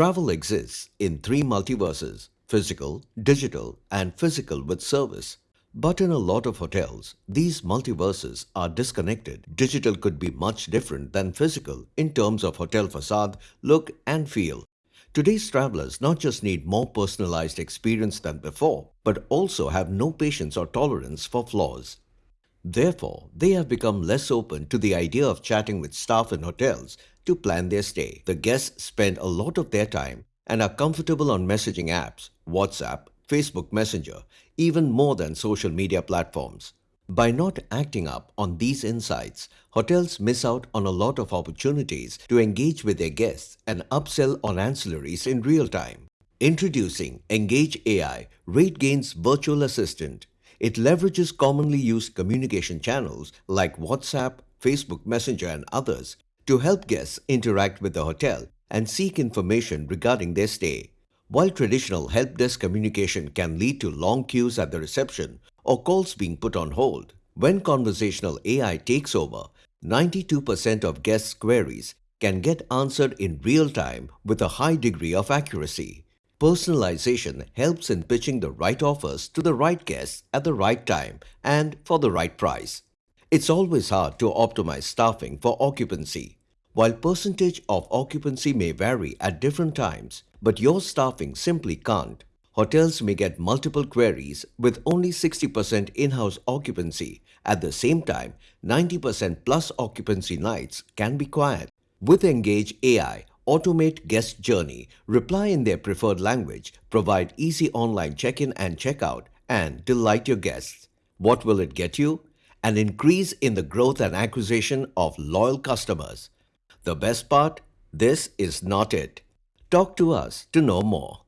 Travel exists in three multiverses, physical, digital and physical with service. But in a lot of hotels, these multiverses are disconnected. Digital could be much different than physical in terms of hotel facade, look and feel. Today's travelers not just need more personalized experience than before, but also have no patience or tolerance for flaws. Therefore, they have become less open to the idea of chatting with staff in hotels to plan their stay. The guests spend a lot of their time and are comfortable on messaging apps, WhatsApp, Facebook Messenger, even more than social media platforms. By not acting up on these insights, hotels miss out on a lot of opportunities to engage with their guests and upsell on ancillaries in real time. Introducing Engage AI, RateGain's virtual assistant. It leverages commonly used communication channels like WhatsApp, Facebook Messenger and others to help guests interact with the hotel and seek information regarding their stay. While traditional help desk communication can lead to long queues at the reception or calls being put on hold, when conversational AI takes over, 92% of guests' queries can get answered in real time with a high degree of accuracy. Personalization helps in pitching the right offers to the right guests at the right time and for the right price. It's always hard to optimize staffing for occupancy. While percentage of occupancy may vary at different times, but your staffing simply can't. Hotels may get multiple queries with only 60% in-house occupancy. At the same time, 90% plus occupancy nights can be quiet. With Engage AI, automate guest journey, reply in their preferred language, provide easy online check-in and check-out, and delight your guests. What will it get you? An increase in the growth and acquisition of loyal customers. The best part? This is not it. Talk to us to know more.